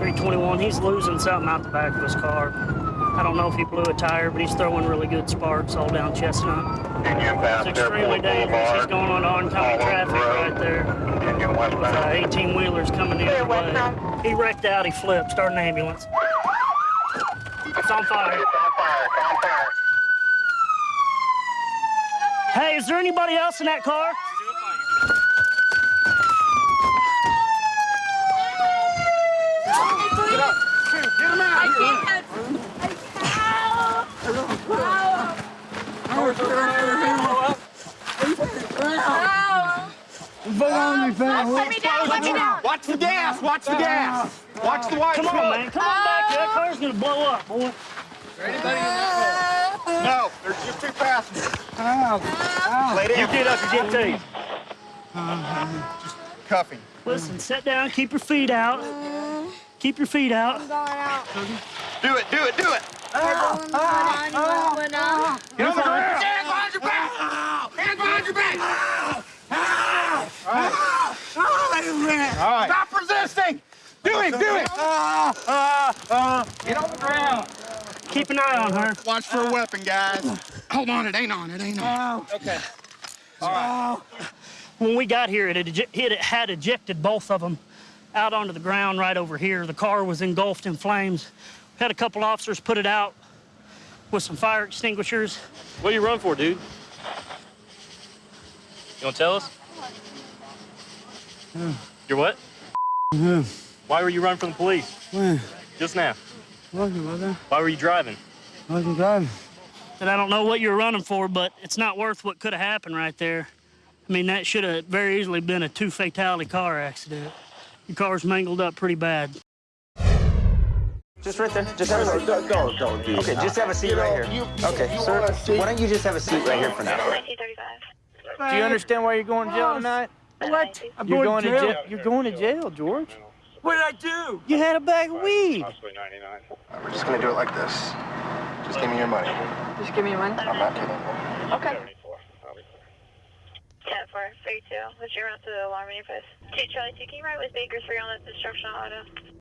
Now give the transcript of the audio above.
321. He's losing something out the back of his car. I don't know if he blew a tire, but he's throwing really good sparks all down Chestnut. Union It's extremely Airport dangerous. He's going on oncoming All over traffic road. right there. Union Uh, 18 wheelers coming in. Clear way. He wrecked out. He flipped. Start an ambulance. It's on fire. It's on fire. It's on fire. Hey, is there anybody else in that car? Let me down, let me down. Watch the gas! Watch the gas! Watch the white Come on, man. Come on back here. That car's gonna blow up, boy. No, there's just two passengers. Lay You down. get up and get tased. Cuffing. Listen, sit down. Keep your feet out. Keep your feet out. I'm Going out. Do it, do it, do it. Everyone's going on. You moving up. Get on the ground. Hands behind your back! Hands behind your back! All right. Stop resisting. Do it, do it. Get on the ground. Keep an eye on her. Watch for a weapon, guys. Hold on, it ain't on, it ain't on. Oh. Okay. Oh. When we got here, it had, it had ejected both of them out onto the ground right over here. The car was engulfed in flames. We had a couple officers put it out with some fire extinguishers. What you run for, dude? You want to tell us? You're what? Why were you running from the police? When? Just now. Walking, brother. Why were you driving? Walking, driving. And I don't know what you're running for, but it's not worth what could have happened right there. I mean, that should have very easily been a two fatality car accident. Your car's mangled up pretty bad. Just right there. Just have a seat. Don't, don't, don't do Okay, that. just have a seat You know, right here. you- okay, you sir. want a seat? Why don't you just have a seat right here for now? 1935. Do you understand why you're going to jail tonight? What? You're going to jail. You're going to jail, George. What did I do? You had a bag of weed. Possibly 99. We're just gonna do it like this. Just give me your money. Just give me your money? I'm not kidding. Okay. 4, 32. What's your route to the alarm manifest? 2 Charlie 2, can you ride with Baker 3 on that destruction auto?